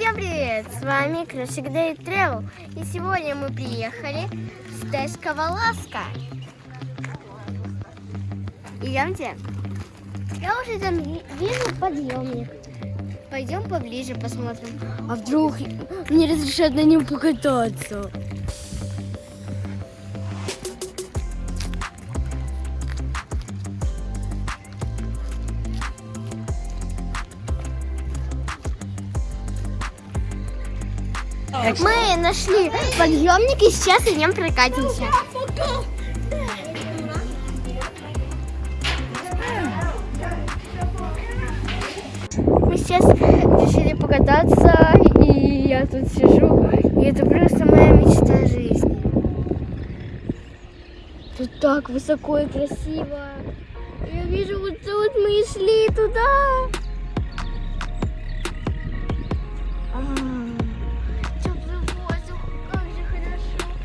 Всем привет! С вами Красик Day Travel. И сегодня мы приехали в Стешка Валаска. Идемте. Я уже там ви- вижу подъемник. Пойдем поближе посмотрим. А вдруг мне разрешат на нем покататься? Мы нашли подъемник и сейчас идем прокатимся. Мы сейчас решили покататься, и я тут сижу, и это просто моя мечта жизни. Тут так высоко и красиво. Я вижу, вот тут мы и шли туда. А, Теплый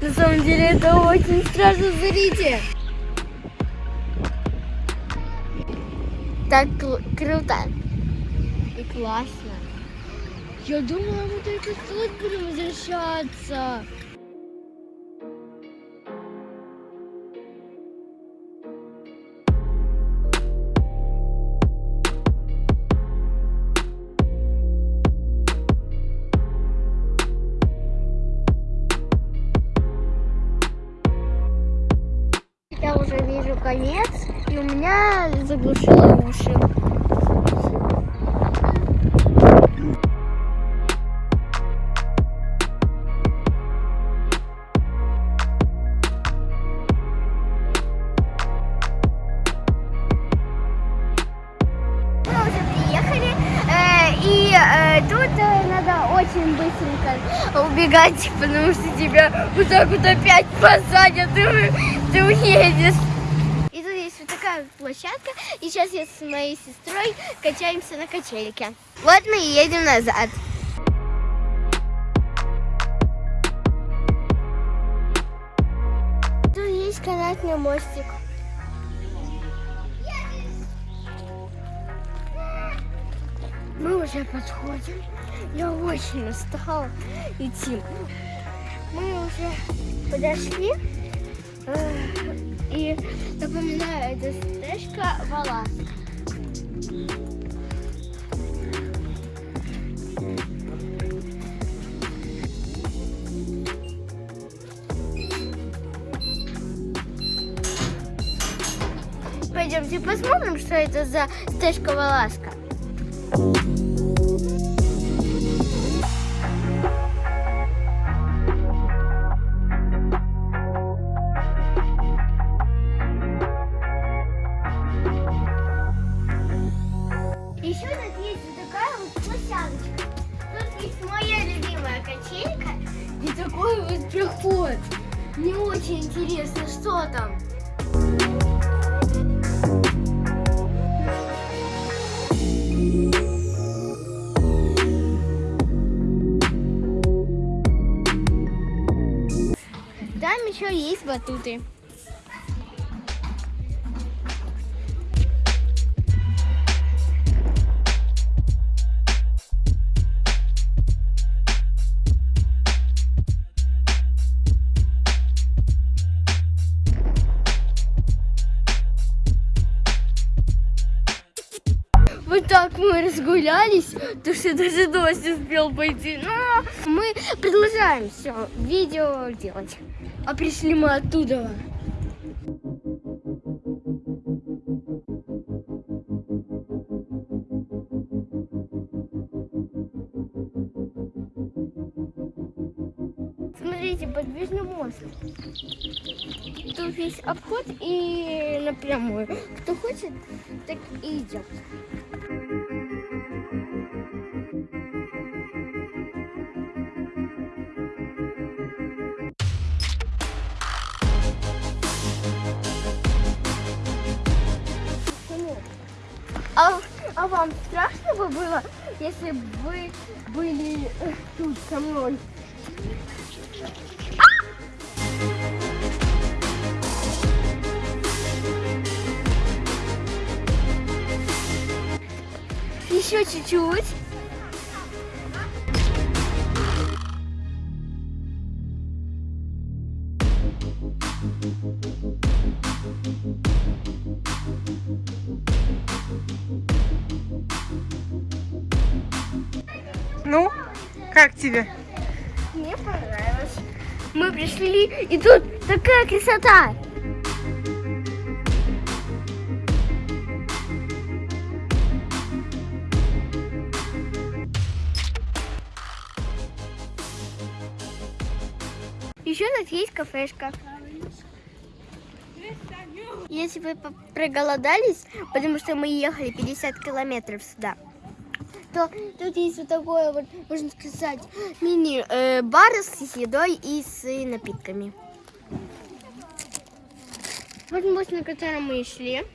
На самом деле это очень страшно, смотрите. Так кру- круто и классно. Я думала, мы только тут будем возвращаться. Конец, и у меня заглушило уши. Э, э, э, надо очень быстренько убегать, потому что тебя вот так вот опять посадят, и ты уедешь. Вот площадка, и сейчас я с моей сестрой качаемся на качельке. Вот мы и едем назад. Тут есть канатный мостик. Мы уже подходим. Я очень устала идти. Мы уже подошли. И напоминаю, это стежка Валас. Пойдемте посмотрим, что это за стежка Валаска. Такой вот проход. Мне очень интересно, что там. Там еще есть батуты. Так мы разгулялись, то что даже дождь успел пойти. Но мы продолжаем все видео делать. А пришли мы оттуда. Смотрите, подвижный мост. Тут есть обход и напрямую. Кто хочет, так и идет. А, а вам страшно бы было, если бы вы были э, тут со мной? Еще чуть-чуть. Ну, как тебе? Мне понравилось. Мы пришли, и тут такая красота. Еще у нас есть кафешка. Если вы проголодались, потому что мы ехали 50 километров сюда, то тут есть вот такое вот, можно сказать, мини-бар с едой и с напитками. Вот мост, на котором мы и шли.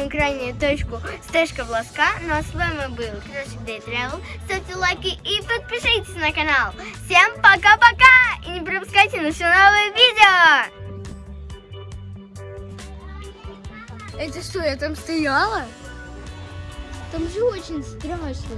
Самую крайнюю точку стежка Волоска. Ну а с вами был Красик Day Travel. Ставьте лайки и подпишитесь на канал. Всем пока-пока! И не пропускайте наши новые видео! Это что, я там стояла? Там же очень страшно.